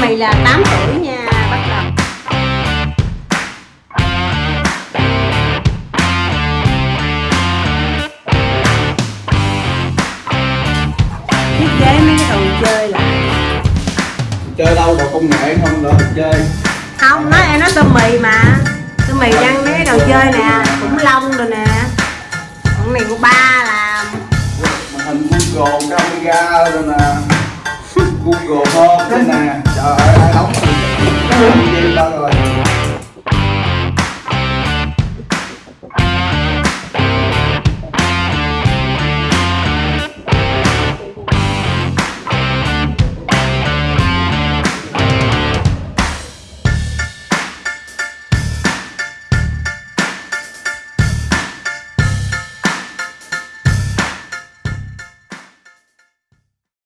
mì là 8 tuổi nha. Bắt đầu thiết kế mấy cái đồ chơi lại chơi đâu đồ công nghệ không mình chơi. Không nói em nói tôm mì mà. Tôm mì đăng mấy cái đồ chơi nè khủng long rồi nè. Con này của ba làm. Hình Google camera rồi nè Google Home nè. Trời ơi ai đóng.